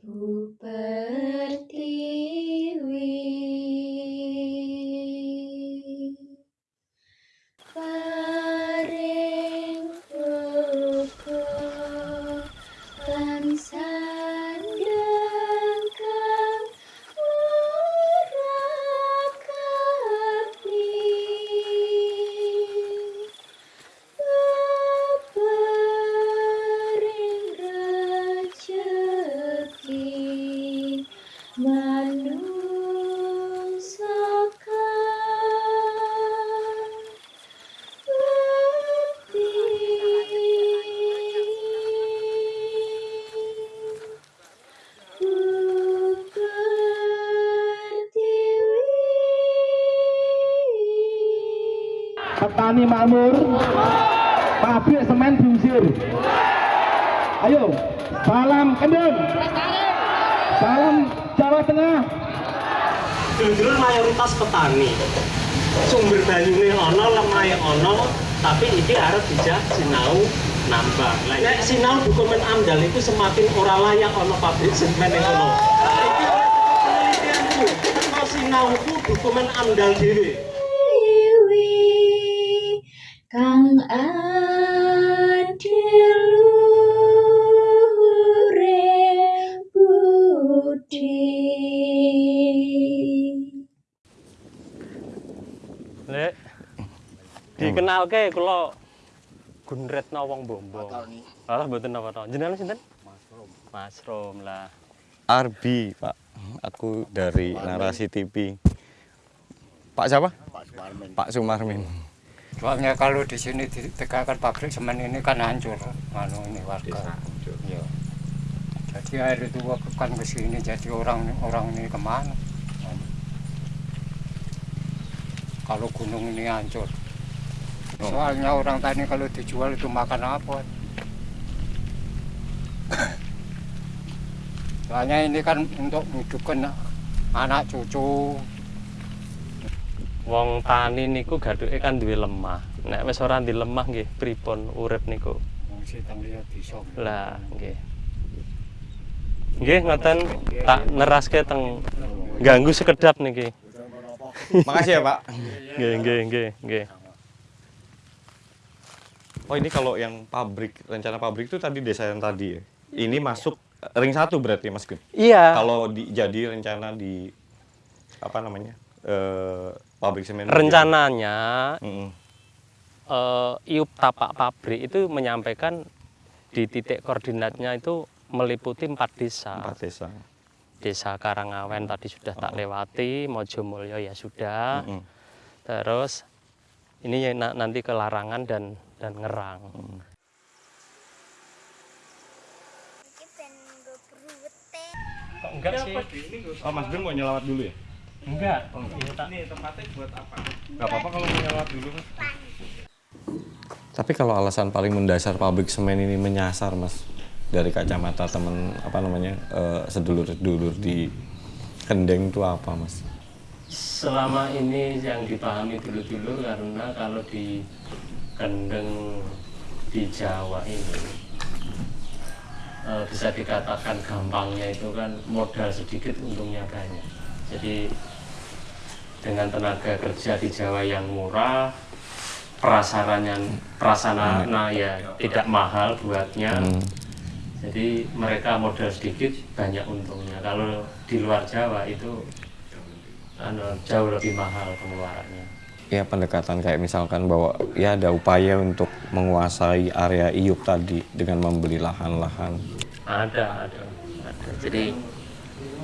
puberti petani makmur, pabrik semen diusir. Ayo, salam kendeng. Salam Jawa Tengah. Dulur mayoritas petani. Sumber banyune ana, lemahe ana, tapi iki arep dijak sinau nambah. Lah sinau dokumen amdal itu semakin ora layak ana pabrik semen yang. Iki penelitianku, sinau ku dokumen amdal dhewe. Kang adiluhure budi Lek dikenalke kula Gunretno wong Bombo. Alah mboten napa-napa. Jenengan sinten? Masrom. Masrom lah. Arbi, Pak. Aku dari Narasi TV. Pak siapa? Pak Sumarmin. Soalnya kalau di sini ditegakkan pabrik semen ini kan hancur, anu ini warga. Iya. Jadi air itu kan ke sini, jadi orang orang ini ke mana? Anu. Kalau gunung ini hancur. Oh. Soalnya orang tani kalau dijual itu makan apa? Soalnya ini kan untuk menghidupkan anak cucu, Wong tani niku gaduke kan duwe lemah. Nek wis ora di lemah nggih pripun urip niku. bisa. Lah, nggih. Nggih ngoten tak neraske teng ganggu sekedap niki. Makasih ya, Pak. Nggih, nggih, nggih, nggih. Oh, ini kalau yang pabrik, rencana pabrik itu tadi desa yang tadi ya. Ini masuk ring satu berarti, Mas Gun. Iya. Kalau di, jadi rencana di apa namanya? Eh, pabrik semen. Rencananya Mm-mm. eh, iup tapak pabrik itu menyampaikan di titik koordinatnya itu meliputi empat desa. Empat desa. Desa Karangawen tadi sudah tak lewati, Mojomulyo ya sudah. Mm-mm. Terus ini ya na- nanti ke Larangan dan dan Ngerang. Kok enggak sih? Oh, Mas Gun mau nyelawat dulu ya? Enggak. Gak apa-apa kalau mau dulu, Mas. Tapi kalau alasan paling mendasar pabrik semen ini menyasar, Mas, dari kacamata teman apa namanya eh, sedulur-sedulur di Kendeng itu apa, Mas? Selama ini yang dipahami dulu-dulu karena kalau di Kendeng di Jawa ini eh, bisa dikatakan gampangnya itu kan modal sedikit untungnya banyak. Jadi dengan tenaga kerja di Jawa yang murah, prasarana prasarana ya tidak mahal buatnya. Hmm. Jadi mereka modal sedikit banyak untungnya. Kalau di luar Jawa itu anu, jauh lebih mahal pengeluarannya. Ya pendekatan kayak misalkan bahwa ya ada upaya untuk menguasai area iup tadi dengan membeli lahan-lahan. Ada, ada, ada. Jadi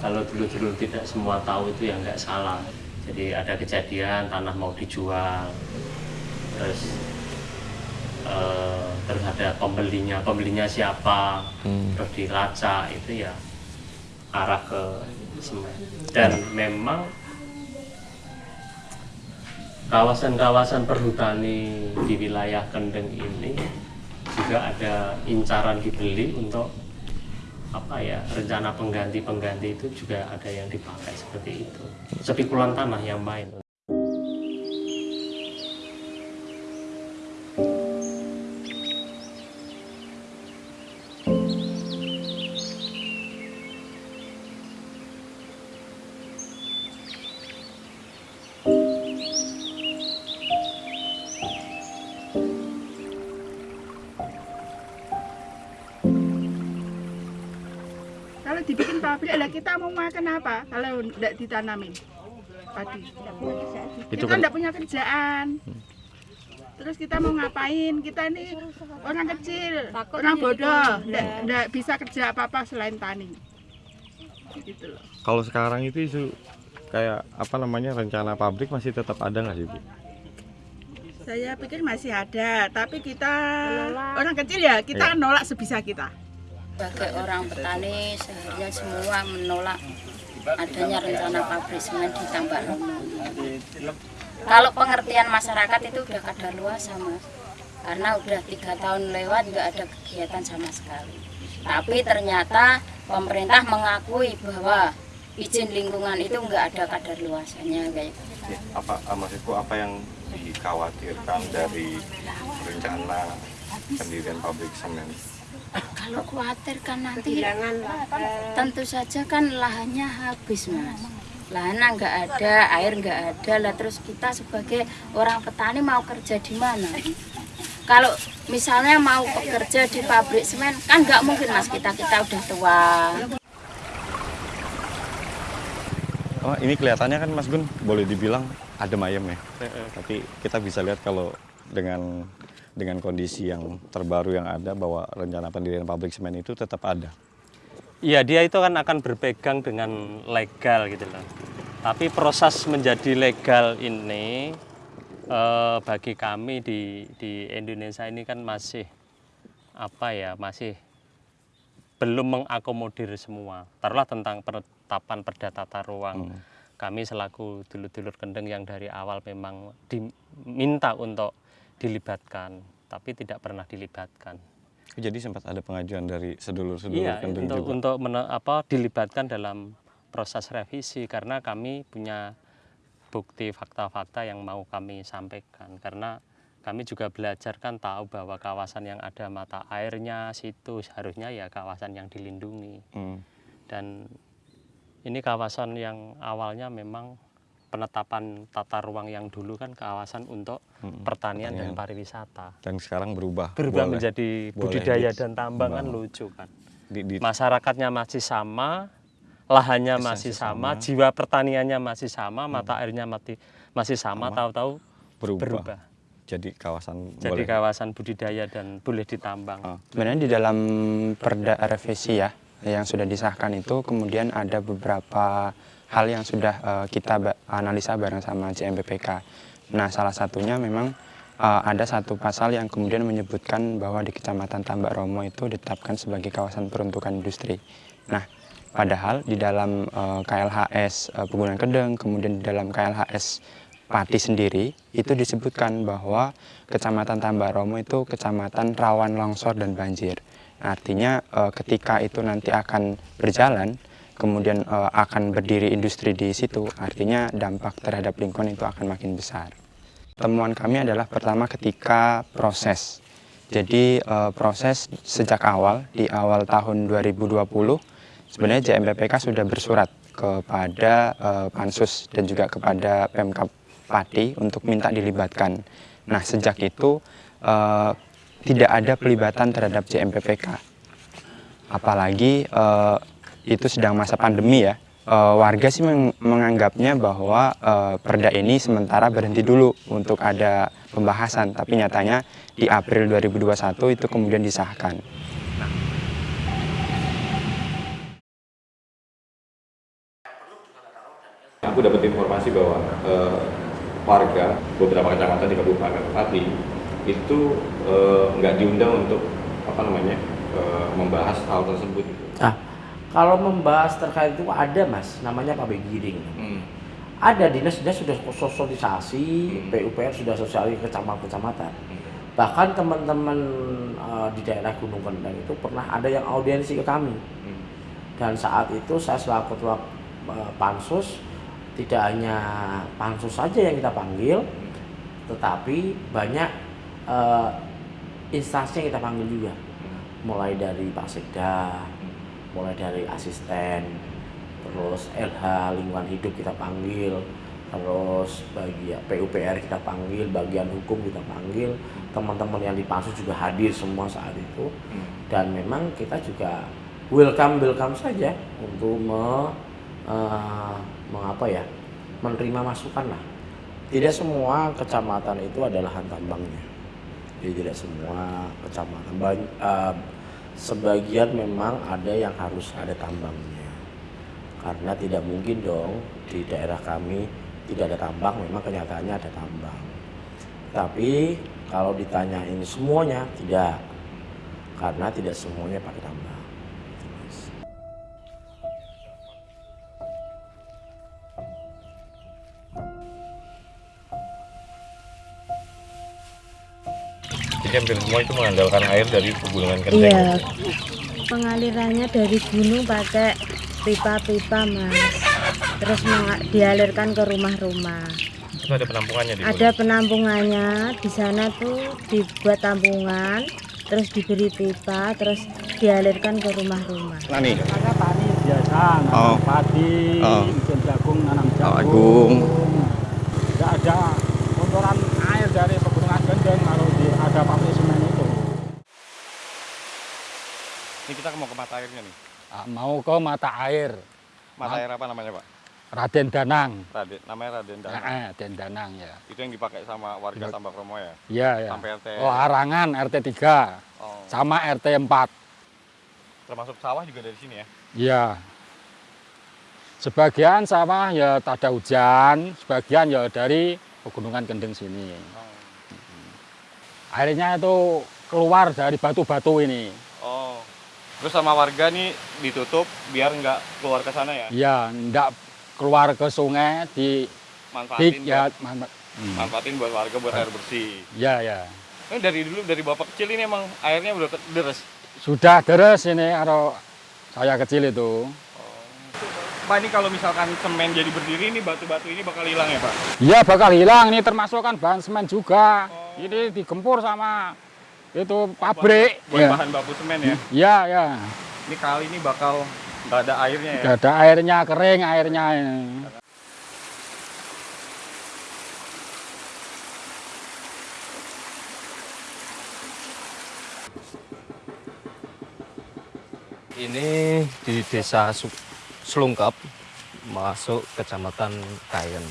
kalau dulu-dulu tidak semua tahu itu ya nggak salah. Jadi ada kejadian tanah mau dijual, terus eh, terus ada pembelinya, pembelinya siapa, Hmm. terus dilacak itu ya arah ke semen. Dan memang kawasan-kawasan perhutani di wilayah Kendeng ini juga ada incaran dibeli untuk apa ya rencana pengganti-pengganti itu juga ada yang dipakai seperti itu. Sepikulan tanah yang main dibikin pabrik. Lah kita mau makan apa? Kalau tidak ditanamin. Padi. Itu kita kan tidak punya kerjaan. Terus kita mau ngapain? Kita ini orang kecil orang bodoh. tidak bisa kerja apa apa selain tani. Gitu loh. Kalau sekarang itu isu kayak apa namanya rencana pabrik masih tetap ada nggak sih Bu? saya pikir masih ada tapi kita orang kecil ya kita nolak sebisa kita sebagai orang petani seharusnya semua menolak adanya rencana pabrik semen di Tambak Romo. Kalau pengertian masyarakat itu udah kadar luas sama, karena udah tiga tahun lewat nggak ada kegiatan sama sekali. Tapi ternyata pemerintah mengakui bahwa izin lingkungan itu nggak ada kadar luasannya kayak gitu. Ya, apa ah, maksudku apa yang dikhawatirkan dari rencana pendirian pabrik semen? Kalau khawatir kan nanti tentu saja kan lahannya habis mas. Lahannya nggak ada air nggak ada. Lah terus kita sebagai orang petani mau kerja di mana? Kalau misalnya mau bekerja di pabrik semen kan nggak mungkin mas. Kita kita udah tua. Oh ini kelihatannya kan Mas Gun boleh dibilang adem ayem ya. Tapi kita bisa lihat kalau dengan dengan kondisi yang terbaru yang ada bahwa rencana pendirian pabrik semen itu tetap ada. Iya dia itu kan akan berpegang dengan legal gitu loh. Tapi proses menjadi legal ini eh, bagi kami di di Indonesia ini kan masih apa ya masih belum mengakomodir semua. Taruhlah tentang penetapan perda tata ruang. Kami selaku dulur-dulur kendeng yang dari awal memang diminta untuk dilibatkan, tapi tidak pernah dilibatkan. Jadi sempat ada pengajuan dari sedulur-sedulur Iya, kendeng untuk juga. untuk mene- apa dilibatkan dalam proses revisi karena kami punya bukti fakta-fakta yang mau kami sampaikan karena kami juga belajar kan tahu bahwa kawasan yang ada mata airnya situ seharusnya ya kawasan yang dilindungi Hmm. dan ini kawasan yang awalnya memang penetapan tata ruang yang dulu kan kawasan untuk Mm-mm, pertanian dan pertanian. pariwisata Dan sekarang berubah. berubah Boleh. menjadi boleh budidaya di- dan tambang kan lucu kan Di, di, masyarakatnya masih sama, lahannya masih sama, sama. jiwa pertaniannya masih sama, mata airnya mati, masih sama, Sama. tahu-tahu berubah. berubah. Jadi kawasan Jadi boleh. kawasan budidaya dan boleh ditambang. Ah. Sebenarnya di dalam perda revisi ya yang sudah disahkan itu kemudian ada beberapa hal yang sudah eh, kita analisa bareng sama JMPPK. Nah salah satunya memang eh, ada satu pasal yang kemudian menyebutkan bahwa di Kecamatan Tambak Romo itu ditetapkan sebagai kawasan peruntukan industri. Nah padahal di dalam eh, KLHS Pegunungan Kedeng kemudian di dalam KLHS Pati sendiri itu disebutkan bahwa Kecamatan Tambak Romo itu kecamatan rawan longsor dan banjir. Artinya ketika itu nanti akan berjalan, kemudian eh, akan berdiri industri di situ, artinya dampak terhadap lingkungan itu akan makin besar. Temuan kami adalah pertama ketika proses. Jadi eh, proses sejak awal di awal tahun 2020 sebenarnya JMPPK sudah bersurat kepada eh, Pansus dan juga kepada Pemkap Pati untuk minta dilibatkan. Nah sejak itu eh, tidak ada pelibatan terhadap JMPPK. Apalagi eh, itu sedang masa pandemi ya. Eh, warga sih meng- menganggapnya bahwa eh, perda ini sementara berhenti dulu untuk ada pembahasan, tapi nyatanya di April 2021 itu kemudian disahkan. Aku dapat informasi bahwa eh, warga beberapa kecamatan di Kabupaten Pati itu eh, nggak diundang untuk apa namanya eh, membahas hal tersebut. Nah, kalau membahas terkait itu ada mas, namanya pabrik giring. Hmm. Ada dinas-dinas sudah sosialisasi, Hmm. PUPR sudah sosialisasi kecamatan-kecamatan. Bahkan teman-teman eh, di daerah Gunung Kendang itu pernah ada yang audiensi ke kami. Hmm. Dan saat itu saya selaku ketua eh, pansus, tidak hanya pansus saja yang kita panggil, tetapi banyak eh, instansi yang kita panggil juga. Mulai dari Pak Sekda, mulai dari asisten, terus LH lingkungan hidup kita panggil, terus bagi PUPR kita panggil, bagian hukum kita panggil, teman-teman yang di pansus juga hadir semua saat itu, dan memang kita juga welcome welcome saja untuk me, eh, mengapa ya menerima masukan lah. Tidak semua kecamatan itu adalah lahan tambangnya. Jadi tidak semua kecamatan. Eh, sebagian memang ada yang harus ada tambangnya. Karena tidak mungkin dong di daerah kami tidak ada tambang, memang kenyataannya ada tambang. Tapi kalau ditanyain semuanya tidak. Karena tidak semuanya pakai tambang. Hampir semua itu mengandalkan air dari pegunungan Kendeng. Iya, pengalirannya dari gunung pakai pipa-pipa mas. Terus dialirkan ke rumah-rumah. Itu ada penampungannya di Ada penampungannya di sana tuh dibuat tampungan, terus diberi pipa, terus dialirkan ke rumah-rumah. Nani. Karena tani biasa, nanam Oh. padi, Oh. jagung, nanam jagung. Jagung. Tidak ada kotoran air dari pegunungan Kendeng kalau di, ada pabrik semen itu. Ini kita mau ke mata airnya nih. Ah, mau ke mata air, Mata air apa namanya, Pak? Raden Danang. Raden, namanya Raden Danang. Ah, Raden Danang ya. Itu yang dipakai sama warga. Tambak Romo ya? Iya, ya. Sampai RT. Oh, Arangan RT 3 Oh. sama RT 4. Termasuk sawah juga dari sini ya? Iya. Sebagian sawah ya tak ada hujan, sebagian ya dari pegunungan Kendeng sini. Airnya itu keluar dari batu-batu ini. Oh. Terus sama warga nih ditutup biar nggak keluar ke sana ya? Ya, ndak keluar ke sungai di Manfaatin di ya, buat, man- hmm. manfaatin buat warga buat air bersih. ya, ya. Ini dari dulu dari bapak kecil ini emang airnya udah deres. Sudah deres ini kalau saya kecil itu. Pak ini kalau misalkan semen jadi berdiri ini batu-batu ini bakal hilang ya Pak? Iya bakal hilang ini termasuk kan bahan semen juga. Ini digempur sama itu pabrik. Buat ya. bahan baku semen ya? Iya, ya. Ini kali ini bakal nggak ada airnya ya? Nggak ada airnya, kering airnya. Ini di desa Slungkep, masuk kecamatan Kayen.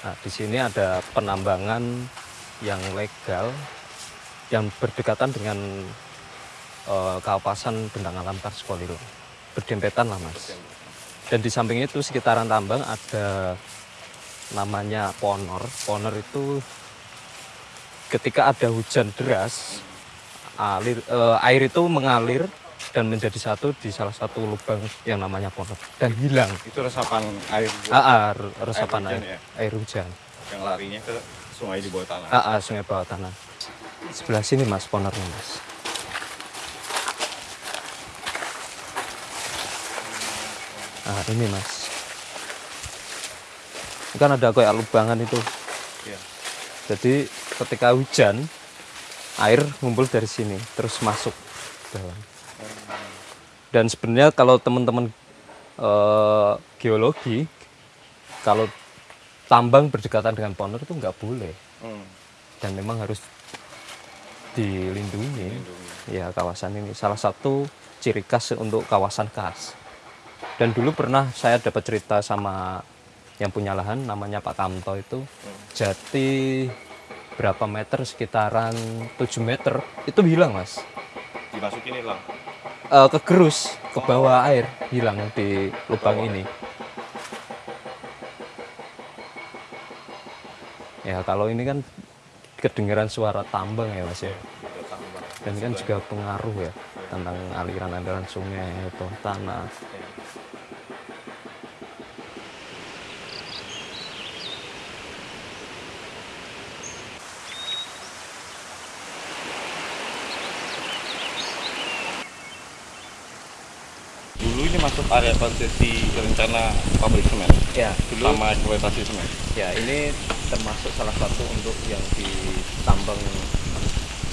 Nah, di sini ada penambangan yang legal yang berdekatan dengan eh, kawasan bentang alam Kars Kolilo. Berdempetan lah mas. Dan di samping itu sekitaran tambang ada namanya ponor. Ponor itu ketika ada hujan deras, alir, eh, air itu mengalir dan menjadi satu di salah satu lubang yang namanya ponor dan hilang. Itu resapan air Ah, ah, resapan hujan air, ya? air hujan. yang larinya ke sungai di bawah tanah. Ah, ah, sungai bawah tanah. Sebelah sini mas ponornya mas. Nah ini mas. Ini kan ada kayak lubangan itu. Iya. Jadi ketika hujan air ngumpul dari sini terus masuk dalam. Dan sebenarnya kalau teman-teman eh, geologi kalau tambang berdekatan dengan ponor itu nggak boleh Hmm. dan memang harus dilindungi. Ya kawasan ini salah satu ciri khas untuk kawasan khas. Dan dulu pernah saya dapat cerita sama yang punya lahan namanya Pak Kamto itu. Jati berapa meter? Sekitaran 7 meter. Itu hilang mas. Dimasukin hilang. Eh, kegerus ke bawah air. Hilang di lubang ini. Ya kalau ini kan kedengaran suara tambang ya mas ya? Dan kan juga pengaruh ya tentang aliran-aliran sungai atau tanah Dulu ini masuk area konsesi rencana pabrik semen. Ya, dulu- sama eksploitasi semen. ya ini termasuk salah satu untuk yang ditambang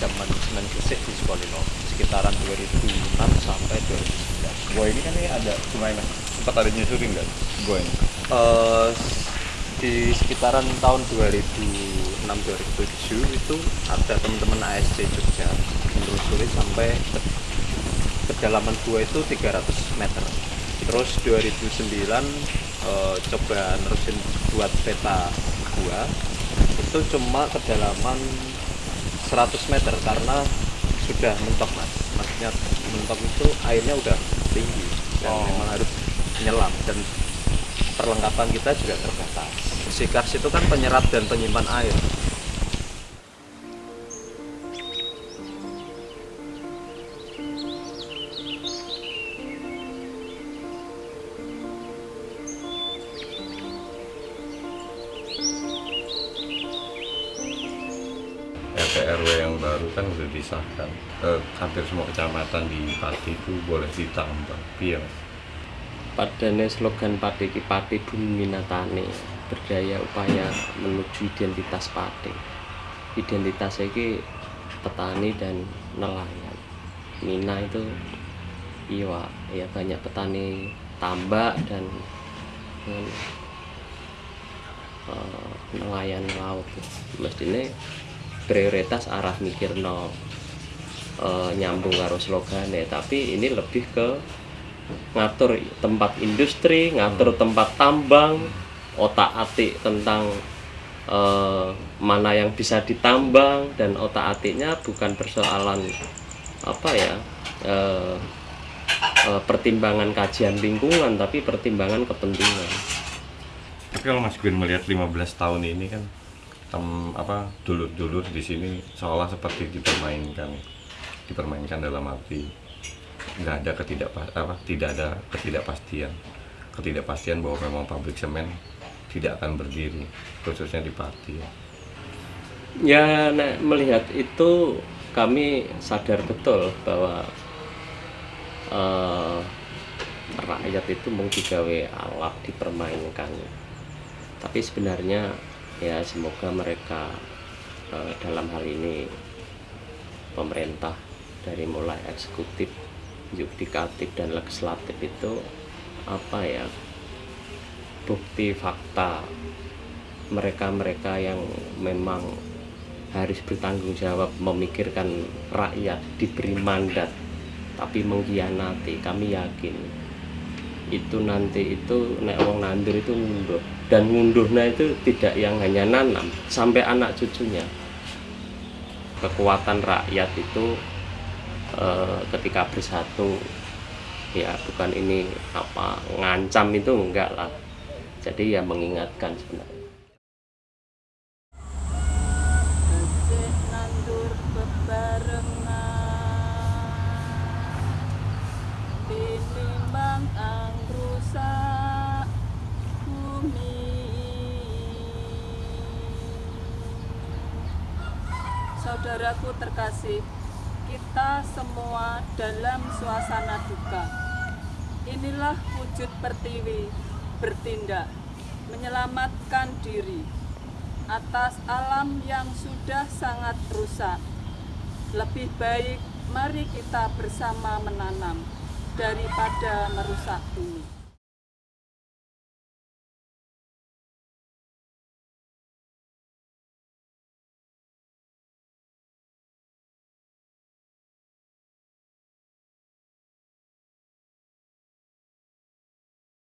zaman semen gresik di Sukolilo sekitaran 2006 sampai 2009 Gua ini kan ini ada sungai mas. Sempat ada nyusurin nggak? Gua ini. Eh, di sekitaran tahun 2006-2007 itu ada teman-teman ASC Jogja menelusuri sampai ke, ke kedalaman gua itu 300 meter terus 2009 eh, coba nerusin buat peta gua itu cuma kedalaman 100 meter karena sudah mentok mas. Maksudnya mentok itu airnya udah tinggi dan memang harus menyelam dan perlengkapan kita juga terbatas. Sikars itu kan penyerap dan penyimpan air hampir semua kecamatan di Pati itu boleh ditambah iya Mas. Slogan Pati iki Pati Bumi Minatane berdaya upaya menuju identitas Pati. Identitas iki petani dan nelayan. Mina itu iya ya banyak petani tambak dan eh, nelayan laut. Mestine prioritas arah mikirno eh, nyambung karo slogane tapi ini lebih ke ngatur tempat industri, ngatur tempat tambang, otak-atik tentang eh, mana yang bisa ditambang dan otak-atiknya bukan persoalan apa ya eh, eh, pertimbangan kajian lingkungan tapi pertimbangan kepentingan. Tapi kalau Mas Gun melihat 15 tahun ini kan tem, apa dulur-dulur di sini seolah seperti dipermainkan dipermainkan dalam arti nggak ada ketidak apa tidak ada ketidakpastian ketidakpastian bahwa memang pabrik semen tidak akan berdiri khususnya di Pati ya. Nek melihat itu kami sadar betul bahwa eh, rakyat itu mau digawe alat dipermainkan. Tapi sebenarnya ya semoga mereka eh, dalam hal ini pemerintah dari mulai eksekutif, yudikatif dan legislatif itu apa ya? Bukti fakta. Mereka-mereka yang memang harus bertanggung jawab memikirkan rakyat diberi mandat tapi mengkhianati. Kami yakin itu nanti itu nek wong nandur itu ngunduh dan ngunduhnya itu tidak yang hanya nanam sampai anak cucunya. Kekuatan rakyat itu eh, ketika bersatu ya bukan ini apa ngancam itu enggak lah. Jadi ya mengingatkan sebenarnya. Saudaraku terkasih kita semua dalam suasana duka inilah wujud pertiwi bertindak menyelamatkan diri atas alam yang sudah sangat rusak. Lebih baik mari kita bersama menanam daripada merusak bumi.